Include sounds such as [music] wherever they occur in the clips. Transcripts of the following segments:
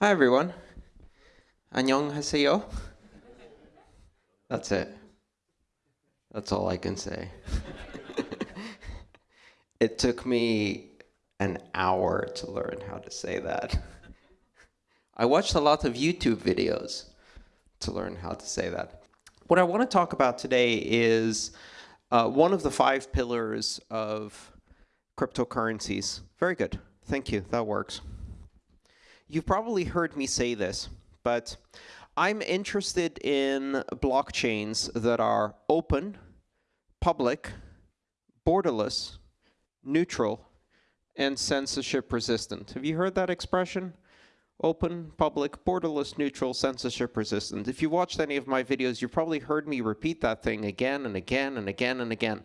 Hi, everyone. 안녕하세요. That's it. That's all I can say. [laughs] it took me an hour to learn how to say that. I watched a lot of YouTube videos to learn how to say that. What I want to talk about today is uh, one of the five pillars of cryptocurrencies. Very good. Thank you. That works. You've probably heard me say this, but I'm interested in blockchains that are open, public, borderless, neutral, and censorship resistant. Have you heard that expression? Open, public, borderless, neutral, censorship resistant. If you watched any of my videos, you probably heard me repeat that thing again and again and again and again.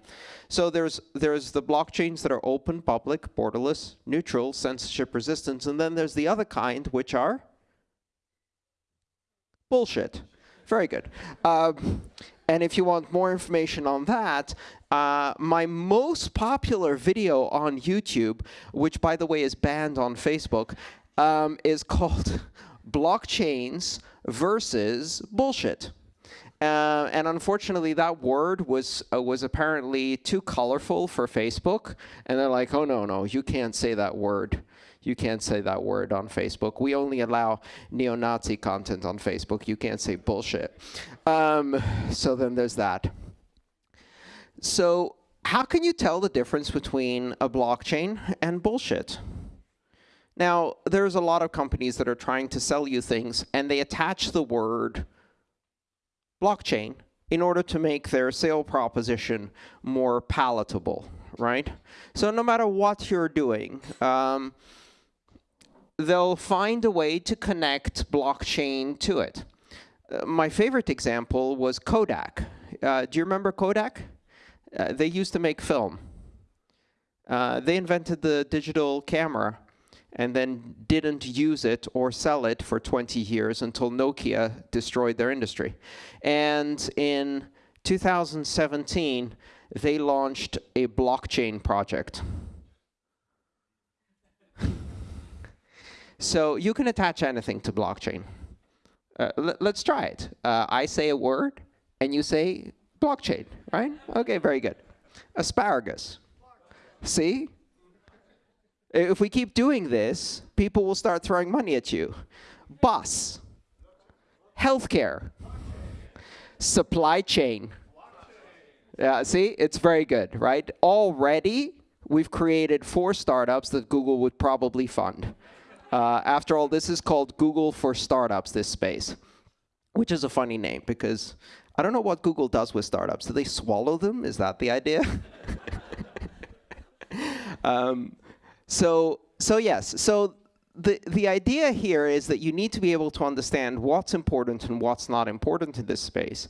So there's, there's the blockchains that are open, public, borderless, neutral, censorship resistant, and then there's the other kind, which are bullshit. Very good. Um, and if you want more information on that, uh, my most popular video on YouTube, which by the way is banned on Facebook, um, is called [laughs] blockchains versus bullshit. Uh, and unfortunately, that word was uh, was apparently too colorful for Facebook, and they're like, "Oh no, no, you can't say that word. You can't say that word on Facebook. We only allow neo-Nazi content on Facebook. You can't say bullshit." Um, so then there's that. So how can you tell the difference between a blockchain and bullshit? Now, there's a lot of companies that are trying to sell you things, and they attach the word blockchain in order to make their sale proposition more palatable, right? So no matter what you're doing, um, they'll find a way to connect blockchain to it. Uh, my favorite example was Kodak. Uh, do you remember Kodak? Uh, they used to make film. Uh, they invented the digital camera and then didn't use it or sell it for 20 years until Nokia destroyed their industry. And in 2017, they launched a blockchain project. [laughs] so you can attach anything to blockchain. Uh, let's try it. Uh, I say a word, and you say blockchain, right? Okay, very good. Asparagus. See? If we keep doing this, people will start throwing money at you. Bus, healthcare, supply chain. Yeah, see, it's very good, right? Already, we've created four startups that Google would probably fund. Uh, after all, this is called Google for Startups, this space, which is a funny name because I don't know what Google does with startups. Do they swallow them? Is that the idea? [laughs] um, so, so yes, so the, the idea here is that you need to be able to understand what's important and what's not important in this space.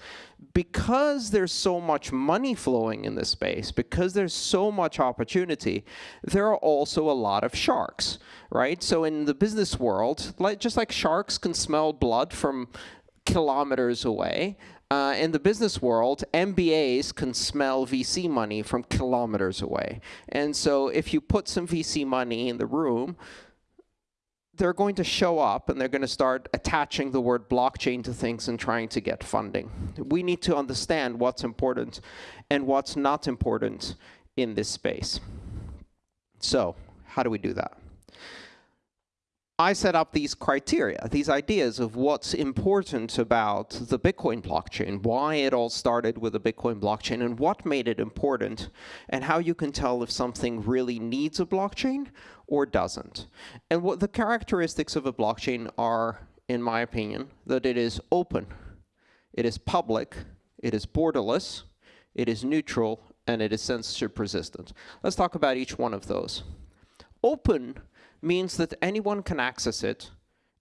Because there's so much money flowing in this space, because there's so much opportunity, there are also a lot of sharks, right? So in the business world, like, just like sharks can smell blood from kilometers away, uh, in the business world, MBAs can smell VC money from kilometers away. And so if you put some VC money in the room, they're going to show up and they're going to start attaching the word blockchain to things and trying to get funding. We need to understand what's important and what's not important in this space. So how do we do that? I set up these criteria, these ideas of what's important about the Bitcoin blockchain, why it all started with the Bitcoin blockchain, and what made it important, and how you can tell if something really needs a blockchain or doesn't. And what the characteristics of a blockchain are, in my opinion, that it is open, it is public, it is borderless, it is neutral, and it is censorship resistant. Let's talk about each one of those. Open means that anyone can access it,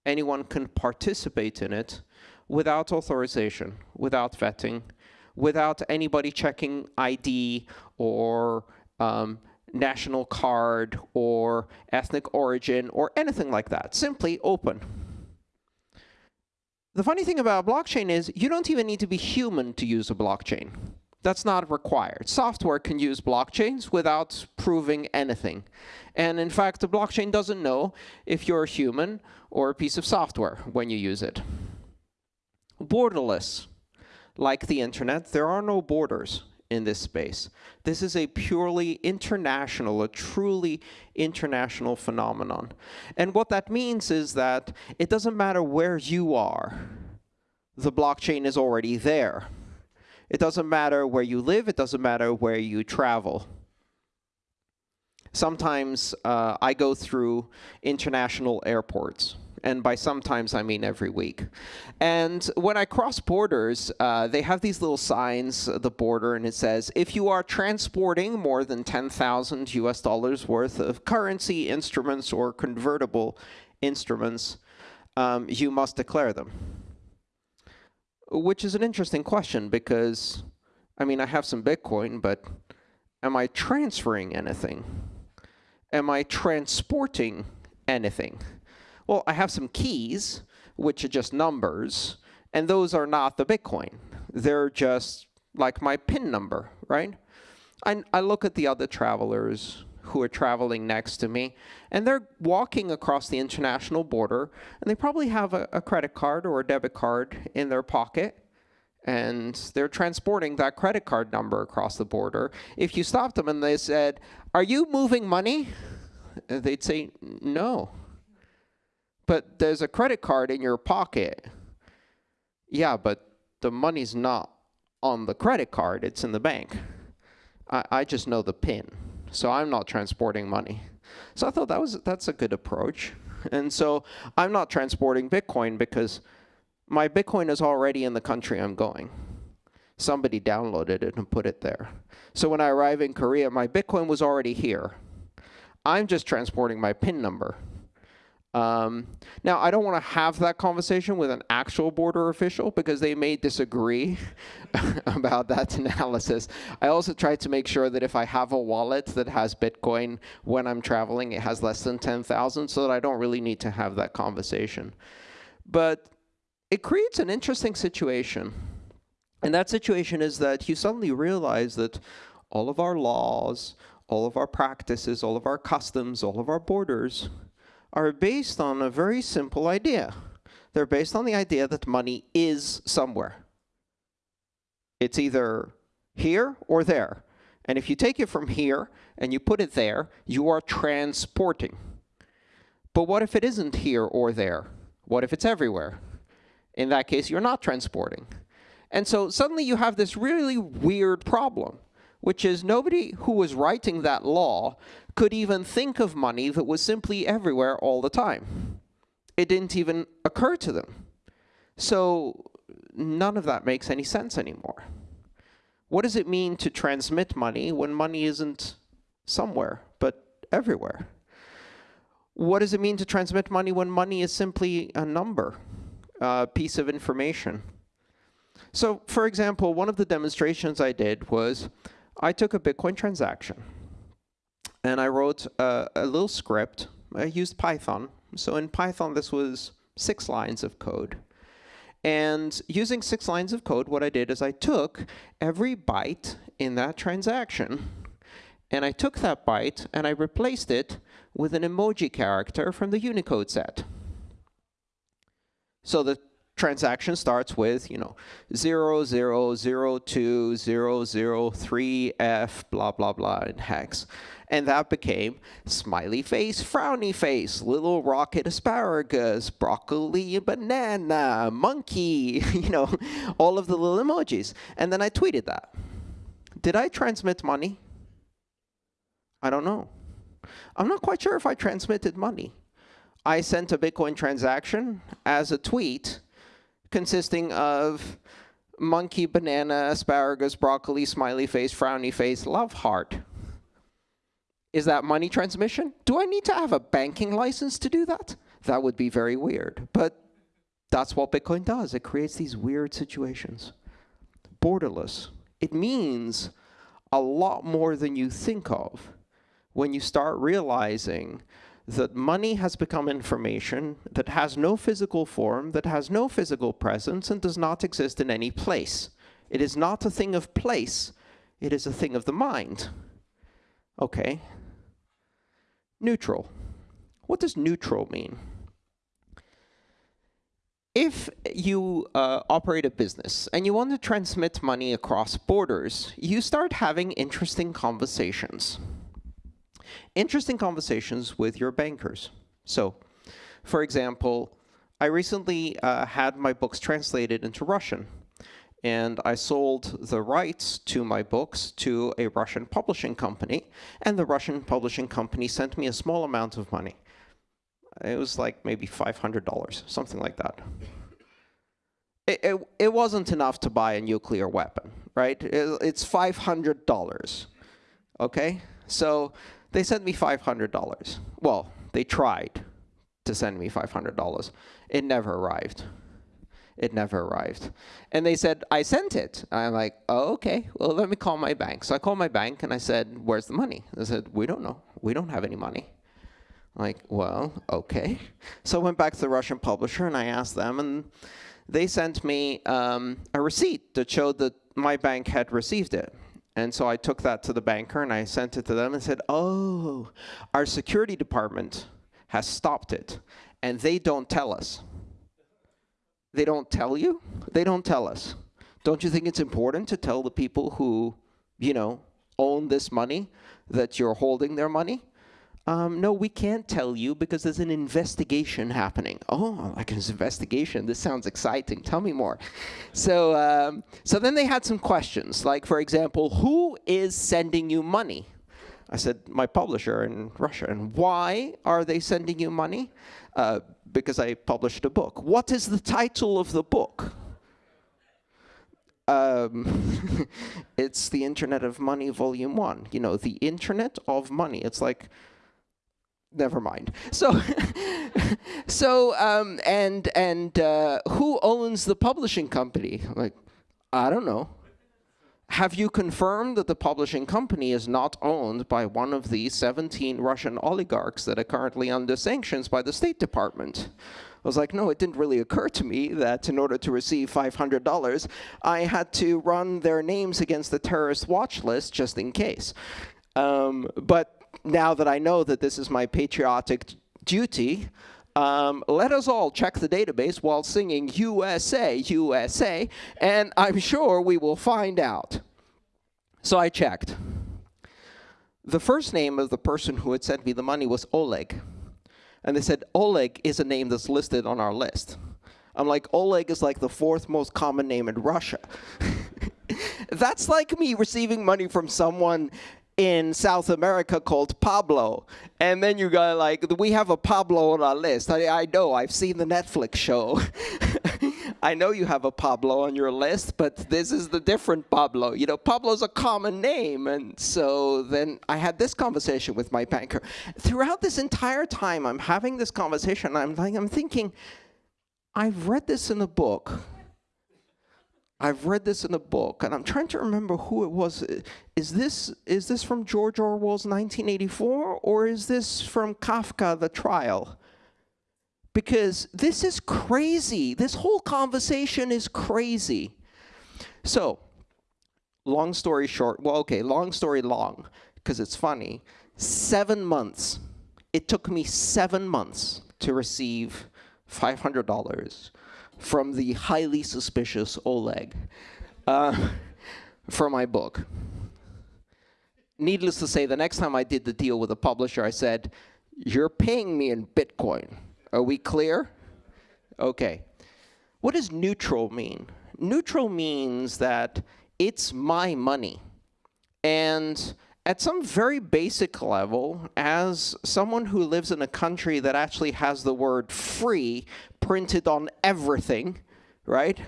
anyone can participate in it without authorization, without vetting, without anybody checking ID or um, national card or ethnic origin or anything like that. Simply open. The funny thing about blockchain is you don't even need to be human to use a blockchain. That's not required. Software can use blockchains without proving anything. And in fact, the blockchain doesn't know if you're a human or a piece of software when you use it. Borderless. Like the internet, there are no borders in this space. This is a purely international, a truly international phenomenon. And what that means is that it doesn't matter where you are, the blockchain is already there. It doesn't matter where you live, it doesn't matter where you travel. Sometimes uh, I go through international airports and by sometimes I mean every week. And when I cross borders, uh, they have these little signs at the border, and it says, if you are transporting more than 10,000 US dollars worth of currency instruments or convertible instruments, um, you must declare them. Which is an interesting question because, I mean, I have some Bitcoin, but am I transferring anything? Am I transporting anything? Well, I have some keys, which are just numbers, and those are not the Bitcoin. They're just like my PIN number, right? I, I look at the other travelers who are traveling next to me, and they're walking across the international border, and they probably have a, a credit card or a debit card in their pocket, and they're transporting that credit card number across the border. If you stopped them and they said, are you moving money? They'd say, no but there's a credit card in your pocket. Yeah, but the money's not on the credit card, it's in the bank. I, I just know the PIN, so I'm not transporting money. So I thought that was that's a good approach. And so I'm not transporting Bitcoin because my Bitcoin is already in the country I'm going. Somebody downloaded it and put it there. So when I arrive in Korea, my Bitcoin was already here. I'm just transporting my PIN number. Um, now, I don't want to have that conversation with an actual border official because they may disagree [laughs] about that analysis. I also try to make sure that if I have a wallet that has Bitcoin when I'm traveling, it has less than 10,000 so that I don't really need to have that conversation. But it creates an interesting situation. And that situation is that you suddenly realize that all of our laws, all of our practices, all of our customs, all of our borders are based on a very simple idea. They're based on the idea that money is somewhere. It's either here or there. And if you take it from here and you put it there, you are transporting. But what if it isn't here or there? What if it's everywhere? In that case, you're not transporting. And so suddenly you have this really weird problem, which is nobody who was writing that law could even think of money that was simply everywhere all the time. It didn't even occur to them. So none of that makes any sense anymore. What does it mean to transmit money when money isn't somewhere, but everywhere? What does it mean to transmit money when money is simply a number, a piece of information? So for example, one of the demonstrations I did was I took a Bitcoin transaction and I wrote a, a little script. I used Python. So in Python, this was six lines of code. And using six lines of code, what I did is I took every byte in that transaction, and I took that byte and I replaced it with an emoji character from the Unicode set. So the transaction starts with, you know, 0, 0, 0, 2, 0, 0, 3, F, blah, blah, blah, in hex. And that became smiley face, frowny face, little rocket asparagus, broccoli, banana, monkey, [laughs] you know, all of the little emojis. And then I tweeted that. Did I transmit money? I don't know. I'm not quite sure if I transmitted money. I sent a Bitcoin transaction as a tweet consisting of monkey, banana, asparagus, broccoli, smiley face, frowny face, love heart. Is that money transmission? Do I need to have a banking license to do that? That would be very weird. But that's what Bitcoin does. It creates these weird situations. Borderless. It means a lot more than you think of when you start realizing that money has become information that has no physical form, that has no physical presence, and does not exist in any place. It is not a thing of place. It is a thing of the mind. Okay. Neutral. What does neutral mean? If you uh, operate a business and you want to transmit money across borders, you start having interesting conversations. Interesting conversations with your bankers. So, for example, I recently uh, had my books translated into Russian and I sold the rights to my books to a Russian publishing company, and the Russian publishing company sent me a small amount of money. It was like maybe $500, something like that. It, it, it wasn't enough to buy a nuclear weapon, right? It, it's $500, okay? So they sent me $500. Well, they tried to send me $500. It never arrived. It never arrived. And they said, I sent it. I'm like, oh, okay, well, let me call my bank. So I called my bank and I said, where's the money? They said, we don't know. We don't have any money. I'm like, well, okay. So I went back to the Russian publisher and I asked them, and they sent me um, a receipt that showed that my bank had received it. And so I took that to the banker and I sent it to them and said, oh, our security department has stopped it, and they don't tell us. They don't tell you? They don't tell us. Don't you think it's important to tell the people who, you know, own this money that you're holding their money? Um, no, we can't tell you because there's an investigation happening. Oh, like an investigation. This sounds exciting. Tell me more. So, um, so then they had some questions, like, for example, who is sending you money? I said, my publisher in Russia. And why are they sending you money? Uh, because I published a book. What is the title of the book? Um, [laughs] it's the Internet of Money, Volume 1. You know, the Internet of Money. It's like, never mind. So, [laughs] so um, and, and uh, who owns the publishing company? Like, I don't know. Have you confirmed that the publishing company is not owned by one of the 17 Russian oligarchs that are currently under sanctions by the State Department? I was like, no, it didn't really occur to me that in order to receive $500, I had to run their names against the terrorist watch list just in case. Um, but now that I know that this is my patriotic duty, um, let us all check the database while singing USA, USA, and I'm sure we will find out. So I checked. The first name of the person who had sent me the money was Oleg. And they said, Oleg is a name that's listed on our list. I'm like, Oleg is like the fourth most common name in Russia. [laughs] that's like me receiving money from someone in South America called Pablo. And then you got like, we have a Pablo on our list. I, I know, I've seen the Netflix show. [laughs] I know you have a Pablo on your list, but this is the different Pablo. You know, Pablo's a common name. And so then I had this conversation with my banker. Throughout this entire time, I'm having this conversation. I'm like, I'm thinking, I've read this in a book. I've read this in a book, and I'm trying to remember who it was. Is this is this from George Orwell's 1984, or is this from Kafka, The Trial? Because this is crazy. This whole conversation is crazy. So, long story short, well, okay, long story long, because it's funny. Seven months. It took me seven months to receive $500 from the highly suspicious Oleg uh, for my book. Needless to say, the next time I did the deal with a publisher, I said, you're paying me in Bitcoin. Are we clear? Okay. What does neutral mean? Neutral means that it's my money. And at some very basic level, as someone who lives in a country that actually has the word free printed on everything, right?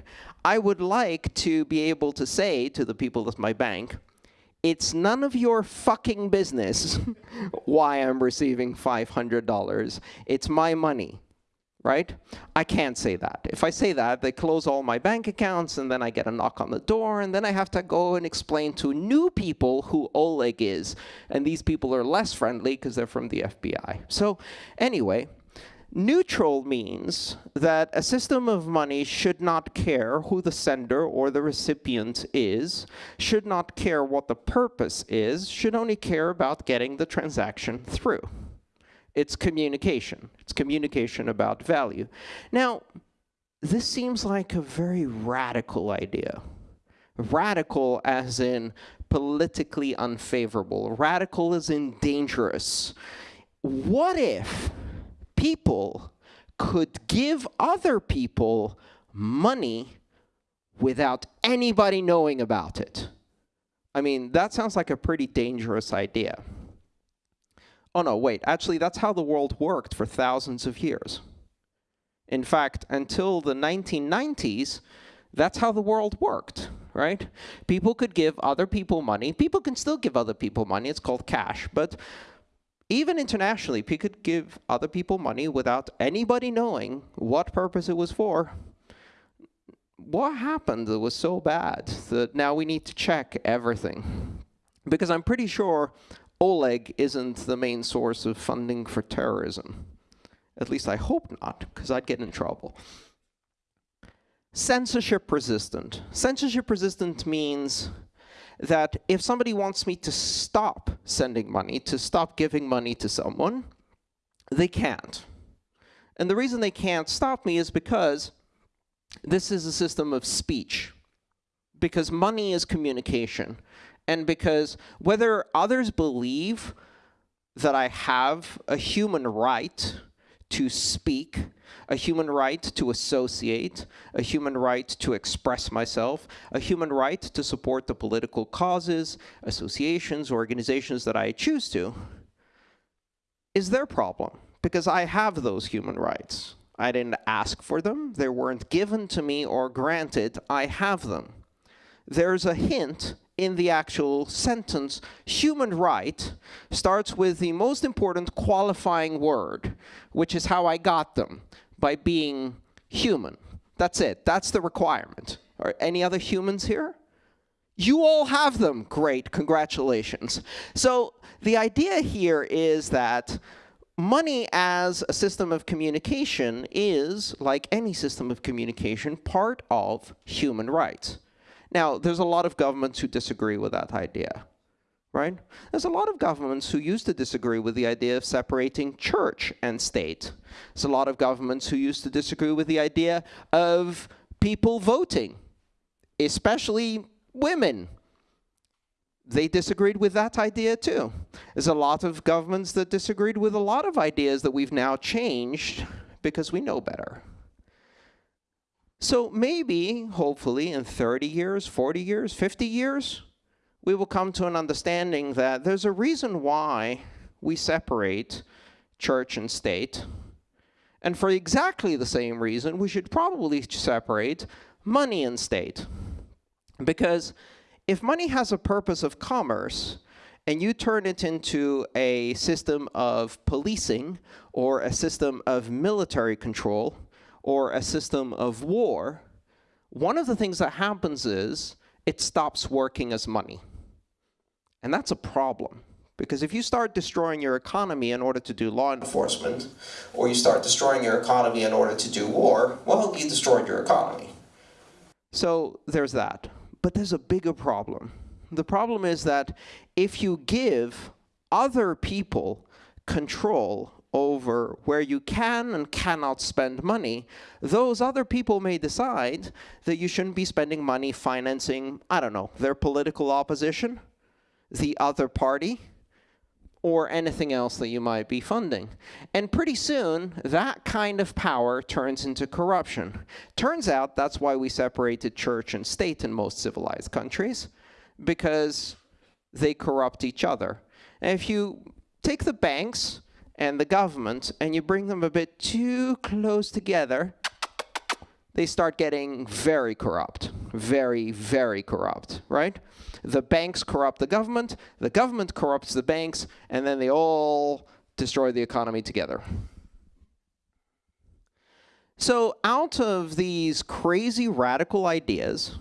I would like to be able to say to the people at my bank, it's none of your fucking business [laughs] why I'm receiving $500. It's my money, right? I can't say that. If I say that, they close all my bank accounts, and then I get a knock on the door, and then I have to go and explain to new people who Oleg is. And these people are less friendly because they're from the FBI. So anyway, Neutral means that a system of money should not care who the sender or the recipient is, should not care what the purpose is, should only care about getting the transaction through. It's communication. It's communication about value. Now, this seems like a very radical idea. Radical as in politically unfavorable. Radical as in dangerous. What if people could give other people money without anybody knowing about it. I mean, that sounds like a pretty dangerous idea. Oh no, wait, actually that's how the world worked for thousands of years. In fact, until the 1990s, that's how the world worked, right? People could give other people money. People can still give other people money, it's called cash, but even internationally, people could give other people money without anybody knowing what purpose it was for. What happened that was so bad that now we need to check everything? Because I'm pretty sure Oleg isn't the main source of funding for terrorism. At least I hope not, because I'd get in trouble. Censorship resistant. Censorship resistant means that if somebody wants me to stop sending money, to stop giving money to someone, they can't. And the reason they can't stop me is because this is a system of speech. Because money is communication. And because whether others believe that I have a human right to speak, a human right to associate, a human right to express myself, a human right to support the political causes, associations, organizations that I choose to, is their problem, because I have those human rights. I didn't ask for them, they weren't given to me or granted, I have them. There's a hint in the actual sentence, human right starts with the most important qualifying word, which is how I got them, by being human. That's it. That's the requirement. Are any other humans here? You all have them. Great. Congratulations. So the idea here is that money as a system of communication is, like any system of communication, part of human rights. Now, there's a lot of governments who disagree with that idea, right? There's a lot of governments who used to disagree with the idea of separating church and state. There's a lot of governments who used to disagree with the idea of people voting, especially women. They disagreed with that idea too. There's a lot of governments that disagreed with a lot of ideas that we've now changed because we know better. So maybe, hopefully, in 30 years, 40 years, 50 years, we will come to an understanding that there's a reason why we separate church and state. And for exactly the same reason, we should probably separate money and state. Because if money has a purpose of commerce, and you turn it into a system of policing or a system of military control, or a system of war, one of the things that happens is it stops working as money. And that's a problem. Because if you start destroying your economy in order to do law enforcement, or you start destroying your economy in order to do war, well, you destroyed your economy. So there's that. But there's a bigger problem. The problem is that if you give other people control over where you can and cannot spend money, those other people may decide that you shouldn't be spending money financing, I don't know, their political opposition, the other party, or anything else that you might be funding. And pretty soon, that kind of power turns into corruption. Turns out that's why we separated church and state in most civilized countries, because they corrupt each other. And if you take the banks, and the government, and you bring them a bit too close together, they start getting very corrupt, very, very corrupt, right? The banks corrupt the government, the government corrupts the banks, and then they all destroy the economy together. So out of these crazy radical ideas,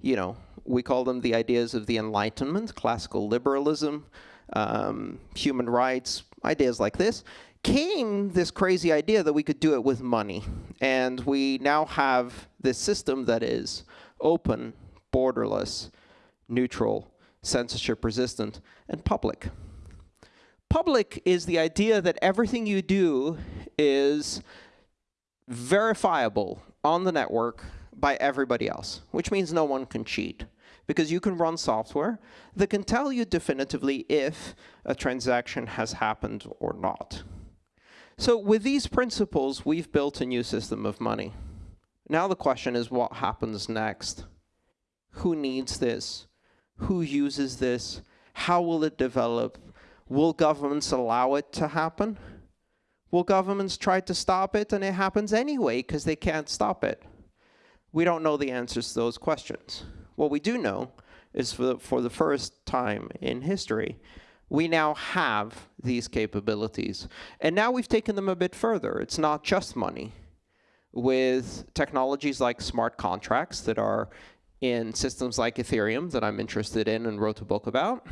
you know, we call them the ideas of the Enlightenment, classical liberalism, um, human rights, ideas like this, came this crazy idea that we could do it with money. And we now have this system that is open, borderless, neutral, censorship resistant, and public. Public is the idea that everything you do is verifiable on the network by everybody else, which means no one can cheat. Because you can run software that can tell you definitively if a transaction has happened or not. So with these principles, we've built a new system of money. Now the question is what happens next? Who needs this? Who uses this? How will it develop? Will governments allow it to happen? Will governments try to stop it and it happens anyway because they can't stop it? We don't know the answers to those questions. What we do know is for the, for the first time in history, we now have these capabilities. And now we've taken them a bit further. It's not just money. With technologies like smart contracts that are in systems like Ethereum that I'm interested in and wrote a book about,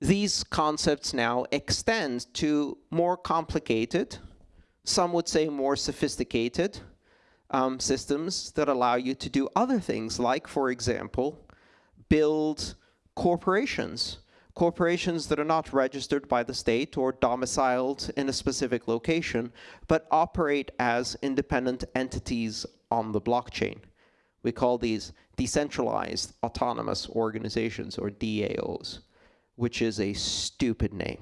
these concepts now extend to more complicated, some would say more sophisticated, um, systems that allow you to do other things like, for example, build corporations corporations that are not registered by the state or domiciled in a specific location, but operate as independent entities on the blockchain. We call these decentralized autonomous organizations, or DAOs, which is a stupid name.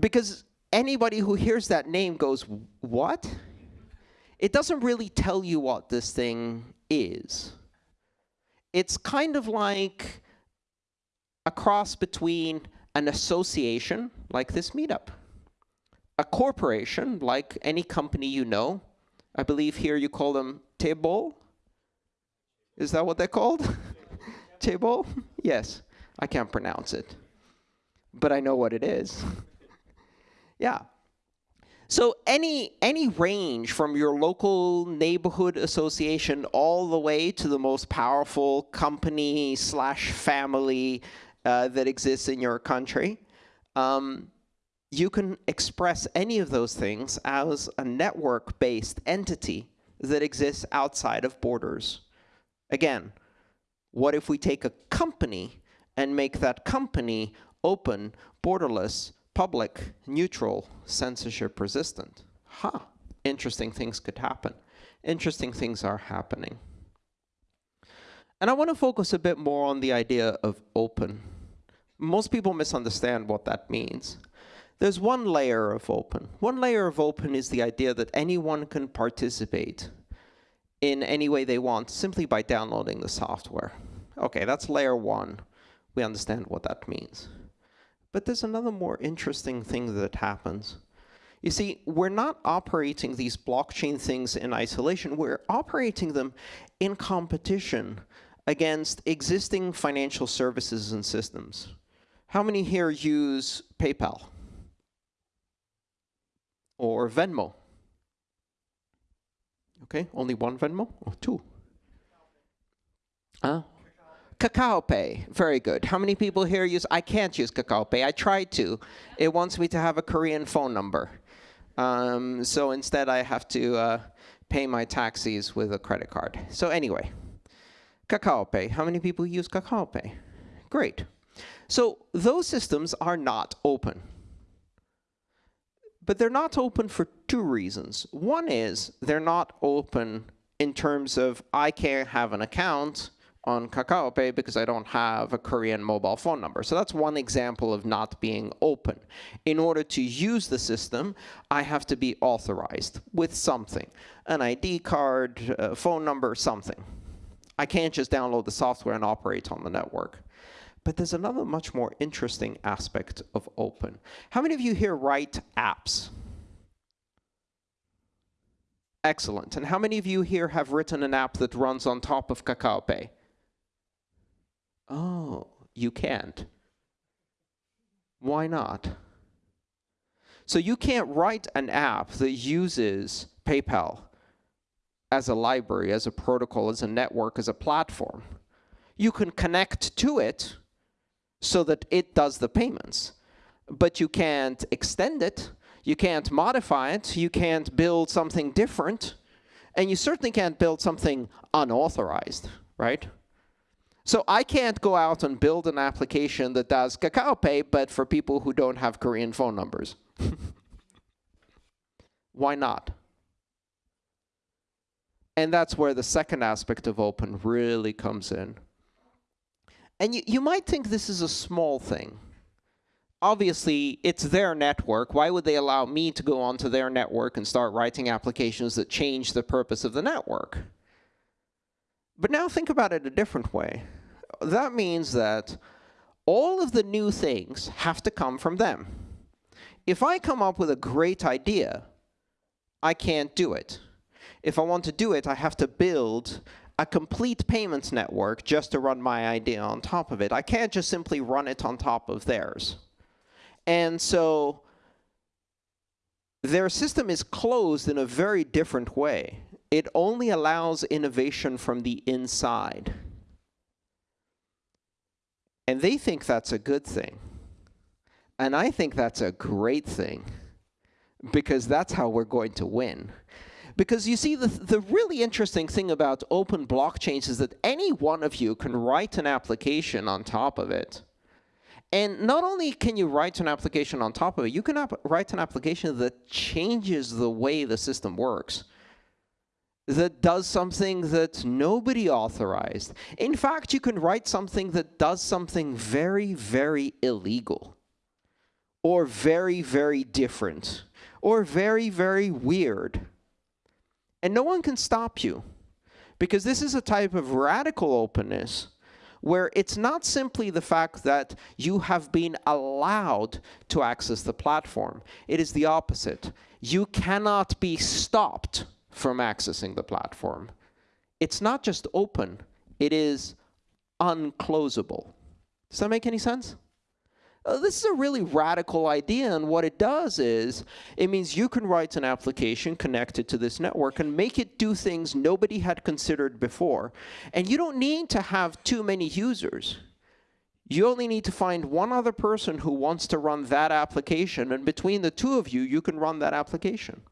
because anybody who hears that name goes, what? It doesn't really tell you what this thing is it's kind of like a cross between an association, like this meetup, a corporation, like any company you know. I believe here you call them table. Is that what they're called? [laughs] table? Yes. I can't pronounce it. But I know what it is. [laughs] yeah. So any, any range from your local neighborhood association all the way to the most powerful company slash family uh, that exists in your country, um, you can express any of those things as a network-based entity that exists outside of borders. Again, what if we take a company and make that company open, borderless, public, neutral, censorship resistant. Huh, interesting things could happen. Interesting things are happening. And I want to focus a bit more on the idea of open. Most people misunderstand what that means. There's one layer of open. One layer of open is the idea that anyone can participate in any way they want simply by downloading the software. Okay, that's layer one. We understand what that means. But there's another more interesting thing that happens. You see, we're not operating these blockchain things in isolation. We're operating them in competition against existing financial services and systems. How many here use PayPal? Or Venmo? Okay, only one Venmo? Or two? Uh, Kakao Pay, very good. How many people here use, I can't use Kakao Pay. I tried to. It wants me to have a Korean phone number. Um, so instead I have to uh, pay my taxis with a credit card. So anyway, Kakao Pay. How many people use Kakao Pay? Great. So those systems are not open. But they're not open for two reasons. One is they're not open in terms of I can't have an account on Kakao Pay because I don't have a Korean mobile phone number. So that's one example of not being open. In order to use the system, I have to be authorized with something, an ID card, a phone number, something. I can't just download the software and operate on the network. But there's another much more interesting aspect of open. How many of you here write apps? Excellent. And how many of you here have written an app that runs on top of Kakao Pay? Oh, you can't. Why not? So you can't write an app that uses PayPal as a library, as a protocol, as a network, as a platform. You can connect to it, so that it does the payments. But you can't extend it. You can't modify it. You can't build something different. And you certainly can't build something unauthorized, right? So I can't go out and build an application that does Kakao Pay, but for people who don't have Korean phone numbers. [laughs] Why not? And that's where the second aspect of open really comes in. And you, you might think this is a small thing. Obviously, it's their network. Why would they allow me to go onto their network and start writing applications that change the purpose of the network? But now think about it a different way. That means that all of the new things have to come from them. If I come up with a great idea, I can't do it. If I want to do it, I have to build a complete payments network just to run my idea on top of it. I can't just simply run it on top of theirs. And so their system is closed in a very different way. It only allows innovation from the inside. And they think that's a good thing. And I think that's a great thing because that's how we're going to win. Because you see, the, the really interesting thing about open blockchains is that any one of you can write an application on top of it. And not only can you write an application on top of it, you can write an application that changes the way the system works that does something that nobody authorized. In fact, you can write something that does something very, very illegal or very, very different or very, very weird. And no one can stop you because this is a type of radical openness where it's not simply the fact that you have been allowed to access the platform. It is the opposite. You cannot be stopped from accessing the platform. It's not just open, it is unclosable. Does that make any sense? Uh, this is a really radical idea, and what it does is it means you can write an application connected to this network and make it do things nobody had considered before. And you don't need to have too many users. You only need to find one other person who wants to run that application, and between the two of you, you can run that application.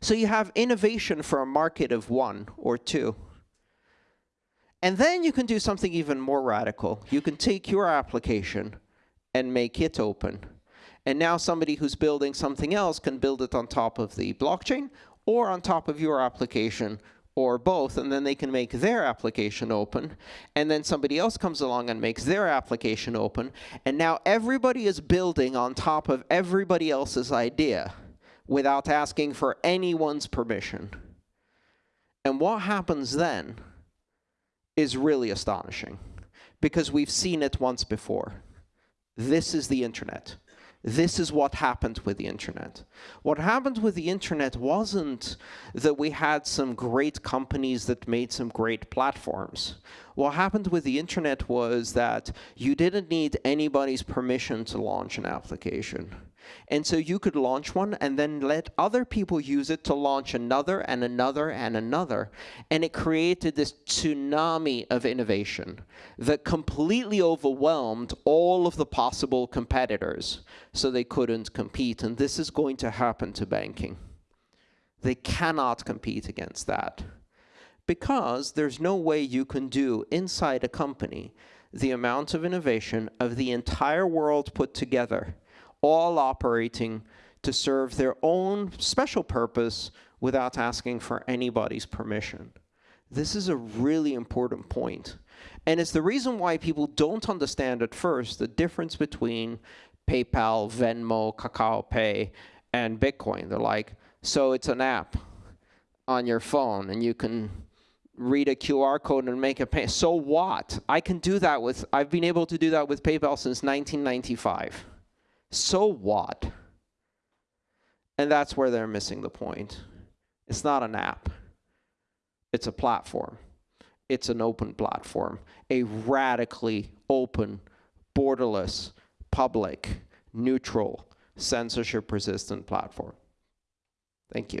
So you have innovation for a market of one or two. And then you can do something even more radical. You can take your application and make it open. And now somebody who's building something else can build it on top of the blockchain or on top of your application or both, and then they can make their application open, and then somebody else comes along and makes their application open, and now everybody is building on top of everybody else's idea without asking for anyone's permission. And what happens then is really astonishing, because we've seen it once before. This is the internet. This is what happened with the internet. What happened with the internet wasn't that we had some great companies that made some great platforms. What happened with the internet was that you didn't need anybody's permission to launch an application. And so you could launch one and then let other people use it to launch another and another and another. And it created this tsunami of innovation that completely overwhelmed all of the possible competitors so they couldn't compete. And this is going to happen to banking. They cannot compete against that because there's no way you can do inside a company the amount of innovation of the entire world put together all operating to serve their own special purpose without asking for anybody's permission. This is a really important point. And it's the reason why people don't understand at first the difference between PayPal, Venmo, Kakao Pay, and Bitcoin. They're like, so it's an app on your phone and you can read a QR code and make a pay. So what? I can do that with, I've been able to do that with PayPal since 1995 so what? And that's where they're missing the point. It's not an app. It's a platform. It's an open platform, a radically open, borderless, public, neutral, censorship-resistant platform. Thank you.